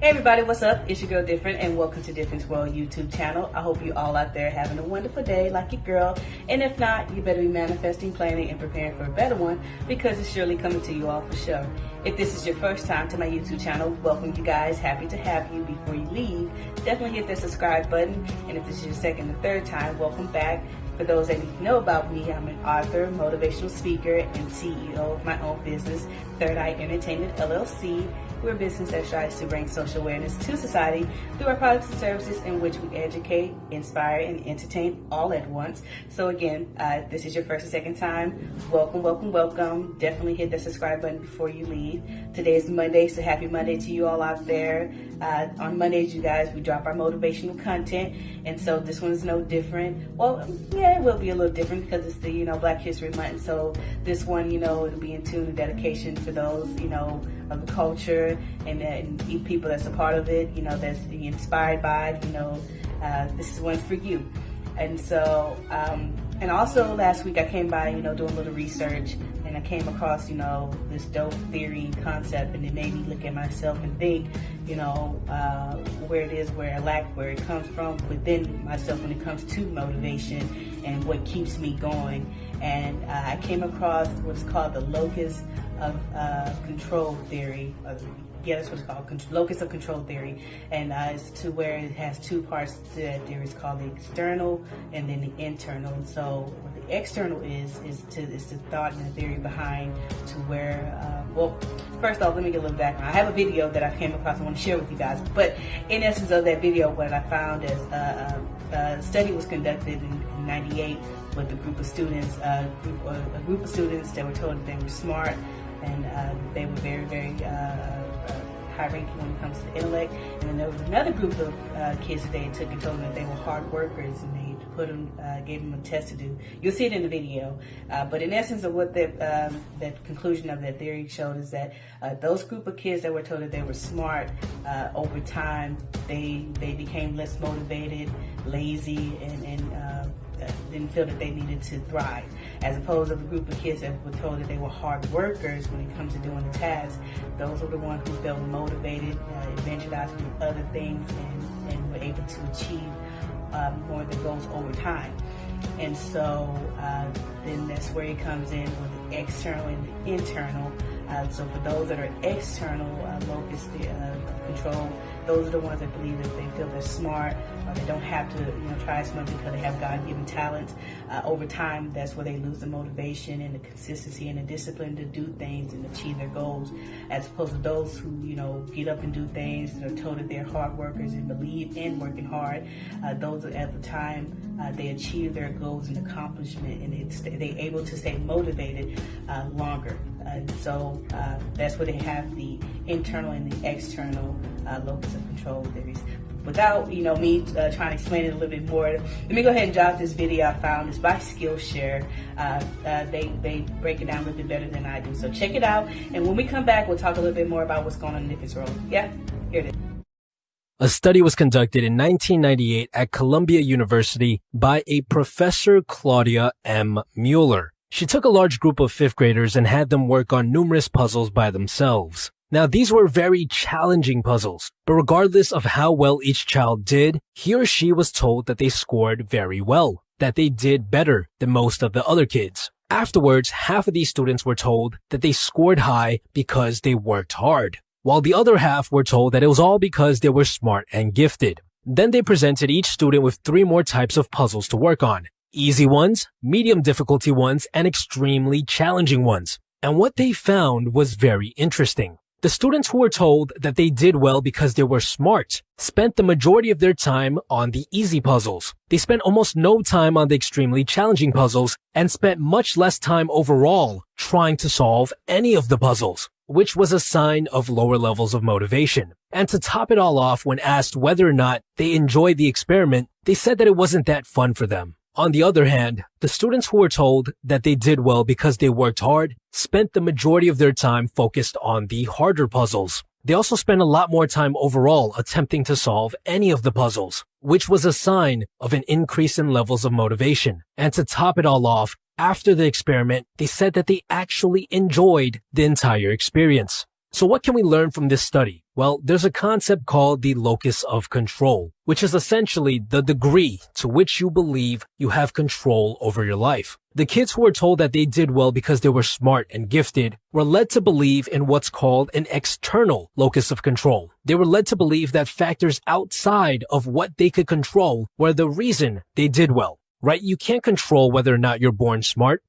Hey everybody, what's up? It's your girl Different and welcome to Difference World YouTube channel. I hope you all out there having a wonderful day like your girl. And if not, you better be manifesting, planning, and preparing for a better one because it's surely coming to you all for sure. If this is your first time to my YouTube channel, welcome you guys. Happy to have you. Before you leave, definitely hit that subscribe button. And if this is your second or third time, welcome back. For those that need to know about me, I'm an author, motivational speaker, and CEO of my own business, Third Eye Entertainment LLC. We're a business that strives to bring social awareness to society through our products and services in which we educate, inspire, and entertain all at once. So again, uh, this is your first or second time, welcome, welcome, welcome. Definitely hit the subscribe button before you leave. Today is Monday, so happy Monday to you all out there. Uh, on Mondays, you guys, we drop our motivational content, and so this one is no different. Well, yeah, it will be a little different because it's the you know Black History Month, so this one, you know, it'll be in tune dedication for those you know of the culture and, and people that's a part of it, you know, that's inspired by it, you know, uh, this is one for you. And so, um, and also last week I came by, you know, doing a little research and I came across, you know, this dope theory concept and it made me look at myself and think, you know, uh, where it is, where I lack, where it comes from within myself when it comes to motivation and what keeps me going. And uh, I came across what's called the locus of uh, control theory. yeah, that's what it's called, locus of control theory. And uh, it's to where it has two parts to that theory. It's called the external and then the internal. And so what the external is, is to is the thought and the theory behind to where, uh, well, first off, let me get a little background. I have a video that I came across I want to share with you guys. But in essence of that video, what I found is uh, uh, a study was conducted in, in 98 with a group of students, uh, group, a group of students that were told that they were smart, and uh, they were very, very uh, uh, high ranking when it comes to intellect. And then there was another group of uh, kids that they took and told them that they were hard workers and they put them, uh, gave them a test to do. You'll see it in the video. Uh, but in essence of what the, um, that conclusion of that theory showed is that those group of kids that were told that they were smart, over time, they, they became less motivated, lazy, and, and didn't feel that they needed to thrive. As opposed to the group of kids that were told that they were hard workers when it comes to doing the tasks, those were the ones who felt motivated, uh, evangelized to do other things, and, and were able to achieve um, more of the goals over time. And so uh, then that's where it comes in with the external and the internal. Uh, so for those that are external uh, locus uh, control, those are the ones that believe that they feel they're smart or they don't have to you know try as much because they have God-given talents. Uh, over time, that's where they lose the motivation and the consistency and the discipline to do things and achieve their goals, as opposed to those who you know get up and do things and are told that they're hard workers and believe in working hard. Uh, those at the time uh, they achieve their goals and accomplishment and they're able to stay motivated uh, longer. Uh, so uh, that's where they have the internal and the external uh, locus of control theories. Without you know me uh, trying to explain it a little bit more, let me go ahead and drop this video I found. It's by Skillshare. Uh, uh, they they break it down a little bit better than I do. So check it out. And when we come back, we'll talk a little bit more about what's going on in Nick's role. Yeah, here it is. A study was conducted in 1998 at Columbia University by a professor Claudia M. Mueller. She took a large group of fifth graders and had them work on numerous puzzles by themselves. Now, these were very challenging puzzles, but regardless of how well each child did, he or she was told that they scored very well, that they did better than most of the other kids. Afterwards, half of these students were told that they scored high because they worked hard, while the other half were told that it was all because they were smart and gifted. Then they presented each student with three more types of puzzles to work on, easy ones, medium difficulty ones, and extremely challenging ones. And what they found was very interesting. The students who were told that they did well because they were smart spent the majority of their time on the easy puzzles. They spent almost no time on the extremely challenging puzzles and spent much less time overall trying to solve any of the puzzles, which was a sign of lower levels of motivation. And to top it all off, when asked whether or not they enjoyed the experiment, they said that it wasn't that fun for them. On the other hand, the students who were told that they did well because they worked hard spent the majority of their time focused on the harder puzzles. They also spent a lot more time overall attempting to solve any of the puzzles, which was a sign of an increase in levels of motivation. And to top it all off, after the experiment, they said that they actually enjoyed the entire experience. So what can we learn from this study? Well, there's a concept called the locus of control, which is essentially the degree to which you believe you have control over your life. The kids who were told that they did well because they were smart and gifted were led to believe in what's called an external locus of control. They were led to believe that factors outside of what they could control were the reason they did well right? You can't control whether or not you're born smart.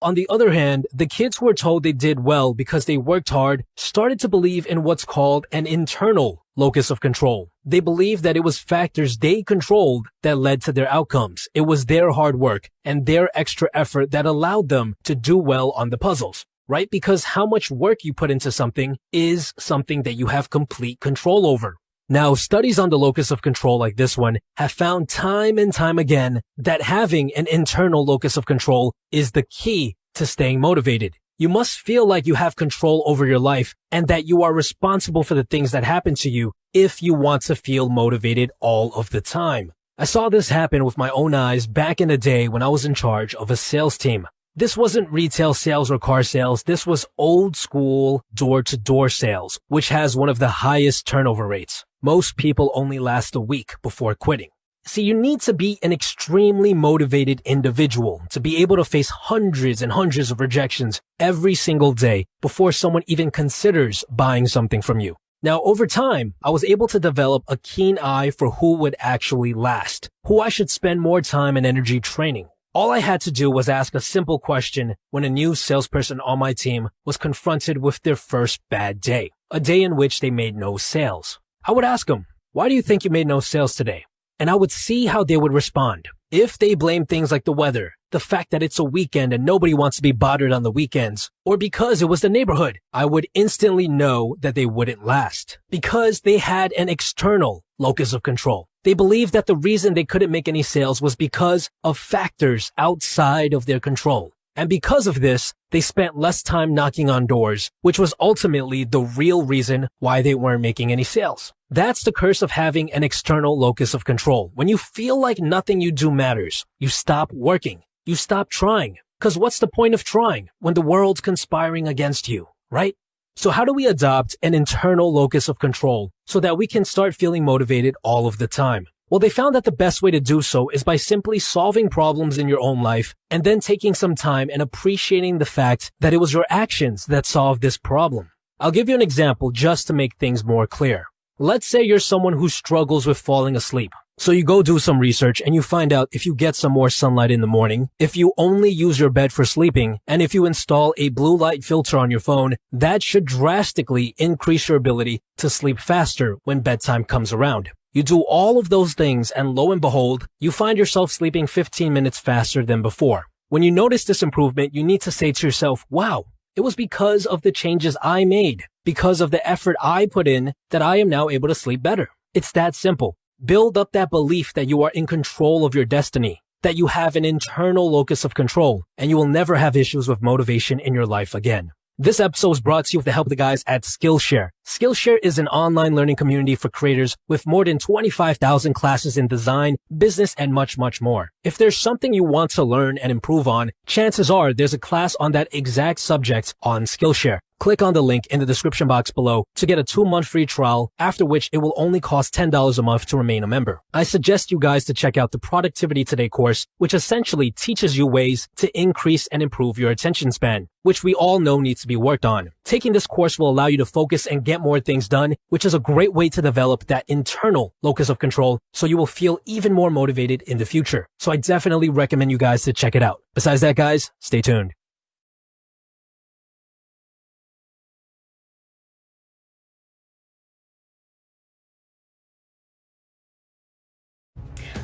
On the other hand, the kids who were told they did well because they worked hard started to believe in what's called an internal locus of control. They believed that it was factors they controlled that led to their outcomes. It was their hard work and their extra effort that allowed them to do well on the puzzles, right? Because how much work you put into something is something that you have complete control over. Now, studies on the locus of control like this one have found time and time again that having an internal locus of control is the key to staying motivated. You must feel like you have control over your life and that you are responsible for the things that happen to you if you want to feel motivated all of the time. I saw this happen with my own eyes back in the day when I was in charge of a sales team. This wasn't retail sales or car sales. This was old school door to door sales, which has one of the highest turnover rates. Most people only last a week before quitting. See, you need to be an extremely motivated individual to be able to face hundreds and hundreds of rejections every single day before someone even considers buying something from you. Now, over time, I was able to develop a keen eye for who would actually last, who I should spend more time and energy training, all I had to do was ask a simple question when a new salesperson on my team was confronted with their first bad day, a day in which they made no sales. I would ask them, why do you think you made no sales today? And I would see how they would respond. If they blame things like the weather, the fact that it's a weekend and nobody wants to be bothered on the weekends, or because it was the neighborhood, I would instantly know that they wouldn't last because they had an external locus of control. They believed that the reason they couldn't make any sales was because of factors outside of their control. And because of this, they spent less time knocking on doors, which was ultimately the real reason why they weren't making any sales. That's the curse of having an external locus of control. When you feel like nothing you do matters, you stop working. You stop trying. Cause what's the point of trying when the world's conspiring against you, right? So how do we adopt an internal locus of control so that we can start feeling motivated all of the time? Well, they found that the best way to do so is by simply solving problems in your own life and then taking some time and appreciating the fact that it was your actions that solved this problem. I'll give you an example just to make things more clear. Let's say you're someone who struggles with falling asleep. So you go do some research and you find out if you get some more sunlight in the morning, if you only use your bed for sleeping, and if you install a blue light filter on your phone, that should drastically increase your ability to sleep faster when bedtime comes around. You do all of those things and lo and behold, you find yourself sleeping 15 minutes faster than before. When you notice this improvement, you need to say to yourself, wow, it was because of the changes I made, because of the effort I put in that I am now able to sleep better. It's that simple. Build up that belief that you are in control of your destiny, that you have an internal locus of control, and you will never have issues with motivation in your life again. This episode is brought to you with the help of the guys at Skillshare. Skillshare is an online learning community for creators with more than 25,000 classes in design, business, and much, much more. If there's something you want to learn and improve on, chances are there's a class on that exact subject on Skillshare. Click on the link in the description box below to get a two month free trial, after which it will only cost $10 a month to remain a member. I suggest you guys to check out the Productivity Today course, which essentially teaches you ways to increase and improve your attention span, which we all know needs to be worked on. Taking this course will allow you to focus and get more things done, which is a great way to develop that internal locus of control so you will feel even more motivated in the future. So I definitely recommend you guys to check it out. Besides that, guys, stay tuned.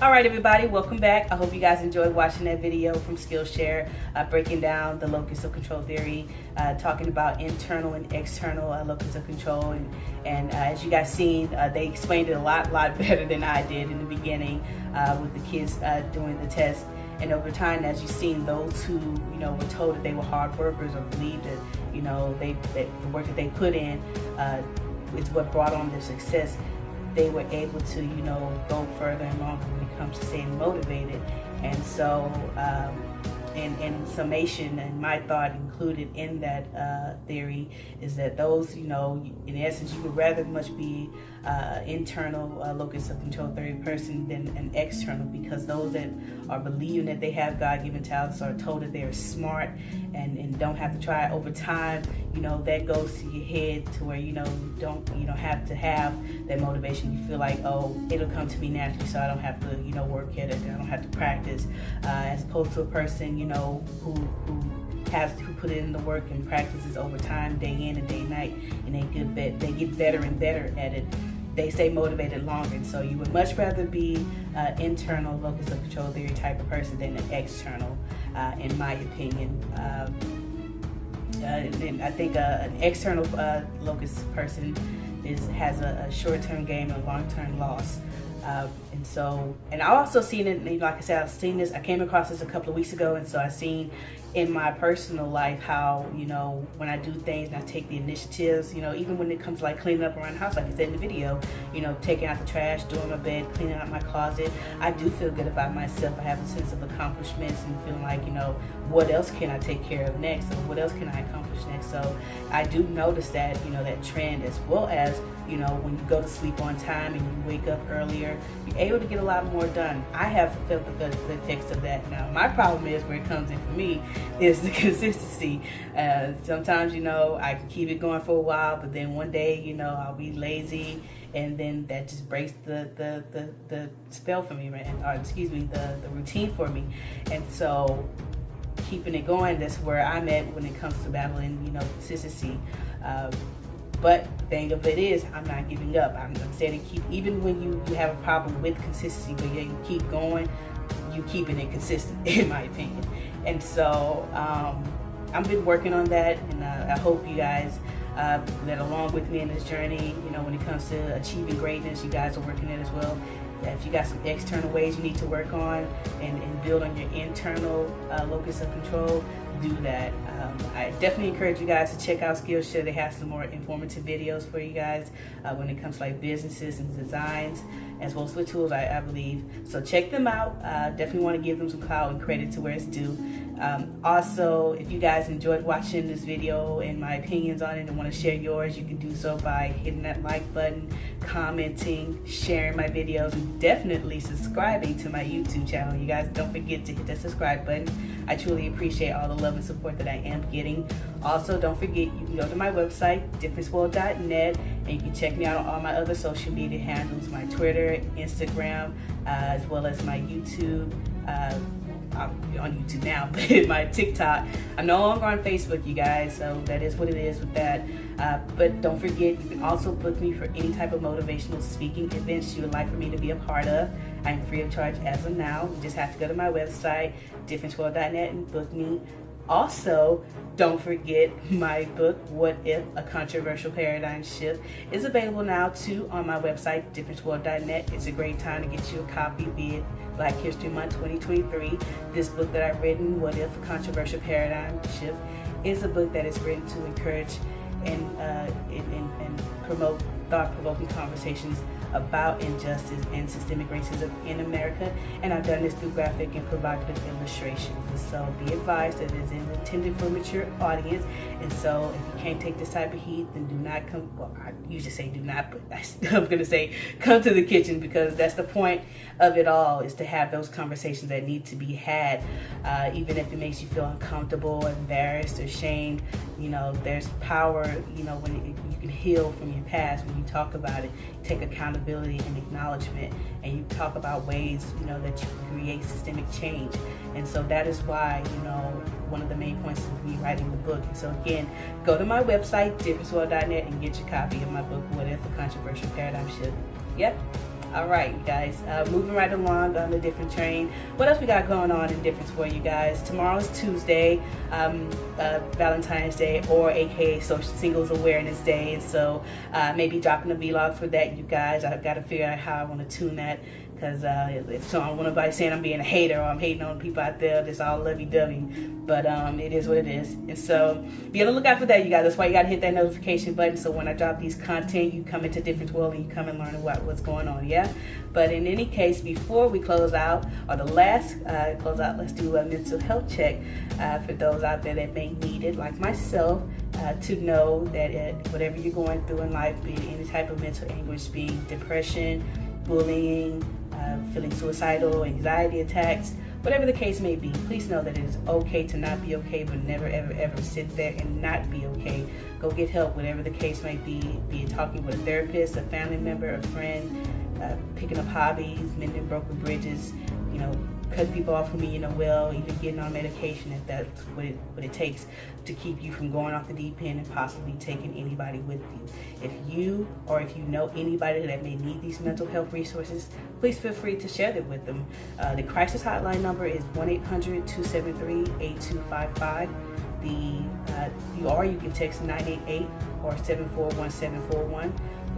All right, everybody, welcome back. I hope you guys enjoyed watching that video from Skillshare, uh, breaking down the locus of control theory, uh, talking about internal and external uh, locus of control. And, and uh, as you guys seen, uh, they explained it a lot, lot better than I did in the beginning uh, with the kids doing the test. And over time, as you've seen, those who, you know, were told that they were hard workers or believed that, you know, they, that the work that they put in is what brought on their success they were able to, you know, go further and longer when it comes to staying motivated. And so um, summation and my thought included in that uh, theory is that those, you know, in essence, you would rather much be uh, internal uh, locus of control third person than an external because those that are believing that they have God-given talents are told that they are smart and, and don't have to try over time, you know, that goes to your head to where, you know, you don't, you don't have to have that motivation. You feel like, oh, it'll come to me naturally so I don't have to, you know, work at it. I don't have to practice. Uh, as opposed to a person, you know, who, who has who put in the work and practices over time, day in and day night, and they get they get better and better at it. They stay motivated longer. So you would much rather be uh, internal locus of control theory type of person than an external, uh, in my opinion. Um, uh, and I think uh, an external uh, locus person is has a, a short-term gain and long-term loss. Uh, and so, and I also seen it, like I said, I've seen this, I came across this a couple of weeks ago, and so I seen in my personal life how, you know, when I do things and I take the initiatives, you know, even when it comes to like cleaning up around the house, like I said in the video, you know, taking out the trash, doing my bed, cleaning out my closet, I do feel good about myself. I have a sense of accomplishments and feeling like, you know, what else can I take care of next or what else can I accomplish next? So I do notice that, you know, that trend as well as, you know, when you go to sleep on time and you wake up earlier, you're able to get a lot more done. I have felt the, the effects of that now. My problem is where it comes in for me is the consistency. Uh, sometimes, you know, I can keep it going for a while, but then one day, you know, I'll be lazy and then that just breaks the, the, the, the spell for me, right? Or excuse me, the, the routine for me. And so keeping it going, that's where I'm at when it comes to battling, you know, consistency. Uh, but thing of it is, I'm not giving up. I'm, I'm keep, even when you, you have a problem with consistency, but you keep going, you keeping it consistent, in my opinion. And so um, I've been working on that, and uh, I hope you guys uh, that along with me in this journey, you know, when it comes to achieving greatness, you guys are working it as well. If you got some external ways you need to work on and, and build on your internal uh, locus of control, do that. Um, I definitely encourage you guys to check out Skillshare. They have some more informative videos for you guys uh, when it comes to like businesses and designs as well as the tools, I, I believe. So check them out. Uh, definitely want to give them some clout and credit to where it's due. Um, also, if you guys enjoyed watching this video and my opinions on it and want to share yours, you can do so by hitting that like button, commenting, sharing my videos, and definitely subscribing to my YouTube channel. You guys don't forget to hit that subscribe button. I truly appreciate all the love and support that I am getting. Also, don't forget you can go to my website, differenceworld.net, and you can check me out on all my other social media handles, my Twitter, Instagram, uh, as well as my YouTube. Uh, I'm on YouTube now, but my TikTok. I'm no longer on Facebook, you guys, so that is what it is with that. Uh, but don't forget, you can also book me for any type of motivational speaking events you would like for me to be a part of. I'm free of charge as of now. You just have to go to my website, differenceworld.net, and book me. Also, don't forget my book, What If? A Controversial Paradigm Shift, is available now too on my website, differenceworld.net. It's a great time to get you a copy, be it Black History Month 2023. This book that I've written, What If? A Controversial Paradigm Shift, is a book that is written to encourage and, uh, and, and, and promote thought-provoking conversations about injustice and systemic racism in America. And I've done this through graphic and provocative illustrations. And so be advised that it is intended for a mature audience. And so if you can't take this type of heat, then do not come, well, I usually say do not, but I'm going to say come to the kitchen because that's the point of it all is to have those conversations that need to be had. Uh, even if it makes you feel uncomfortable, embarrassed, or shamed, you know, there's power, you know, when it, you can heal from your past you talk about it, take accountability and acknowledgement, and you talk about ways, you know, that you create systemic change. And so that is why, you know, one of the main points of me writing the book. And So again, go to my website, differenceworld.net, and get your copy of my book, What If a Controversial Paradigm Shift. Yep, all right, guys, uh, moving right along on the different train. What else we got going on in difference for you guys? Tomorrow's Tuesday, um, uh, Valentine's Day, or AKA Social Singles Awareness Day. And so uh, maybe dropping a vlog for that, you guys. I've got to figure out how I want to tune that because uh, if so, I don't want nobody saying I'm being a hater or I'm hating on people out there. That's all lovey-dovey, but um, it is what it is. And so be on the lookout for that, you guys. That's why you gotta hit that notification button. So when I drop these content, you come into different World and you come and learn what what's going on. Yeah. But in any case, before we close out or the last uh, close out, let's do a mental health check uh, for those out there that may need it, like myself. Uh, to know that it, whatever you're going through in life, be it any type of mental anguish, be depression, bullying, uh, feeling suicidal, anxiety attacks, whatever the case may be, please know that it is okay to not be okay, but never, ever, ever sit there and not be okay. Go get help, whatever the case may be, be it talking with a therapist, a family member, a friend, uh, picking up hobbies, mending broken bridges, you know, cutting people off you know well, even getting on medication if that's what it, what it takes to keep you from going off the deep end and possibly taking anybody with you. If you or if you know anybody that may need these mental health resources, please feel free to share them with them. Uh, the crisis hotline number is 1-800-273-8255. The uh, you or you can text 988 or 741741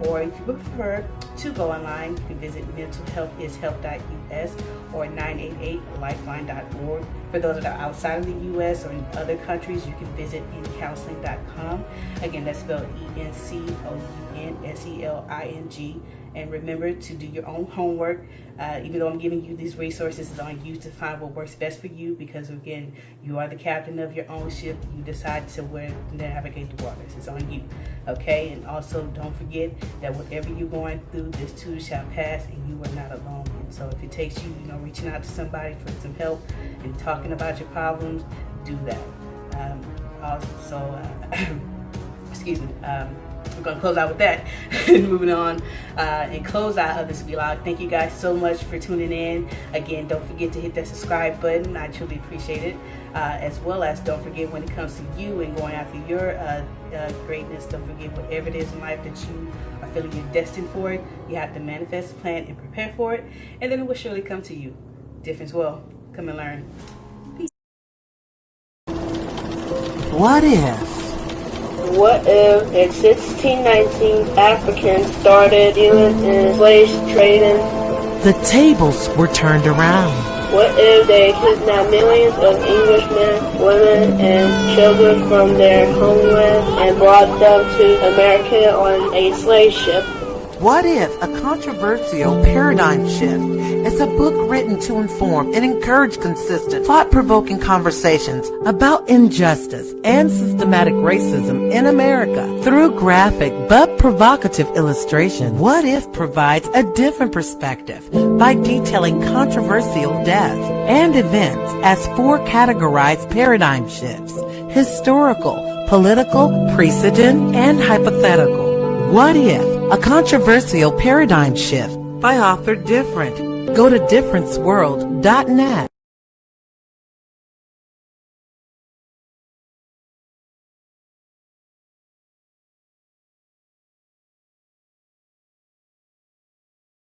or if you prefer to go online, you can visit mentalhealthishealth.us or 988lifeline.org. For those that are outside of the U.S. or in other countries, you can visit encounseling.com. Again, that's spelled E-N-C-O-U-N-S-E-L-I-N-G. And remember to do your own homework. Uh, even though I'm giving you these resources, it's on you to find what works best for you because, again, you are the captain of your own ship. You decide to where to navigate the waters. It's on you. Okay? And also, don't forget that whatever you're going through, this too shall pass and you are not alone. And so if it takes you, you know, reaching out to somebody for some help and talking about your problems, do that. Um, also, uh, excuse me, um, we're gonna close out with that. And moving on uh, and close out of this vlog. Thank you guys so much for tuning in. Again don't forget to hit that subscribe button. I truly appreciate it. Uh, as well as don't forget when it comes to you and going after your uh, uh, greatness don't forget whatever it is in life that you are feeling you're destined for it you have to manifest plan and prepare for it. And then it will surely come to you. Difference well come and learn. Peace. what if what if in 1619 Africans started dealing in slave trading? The tables were turned around. What if they kidnapped millions of Englishmen, women, and children from their homeland and brought them to America on a slave ship? What if a controversial paradigm shift is a book written to inform and encourage consistent, thought-provoking conversations about injustice and systematic racism in America through graphic but provocative illustration? What if provides a different perspective by detailing controversial deaths and events as four categorized paradigm shifts, historical, political, precedent, and hypothetical. What if a controversial paradigm shift by author Different? Go to differenceworld.net.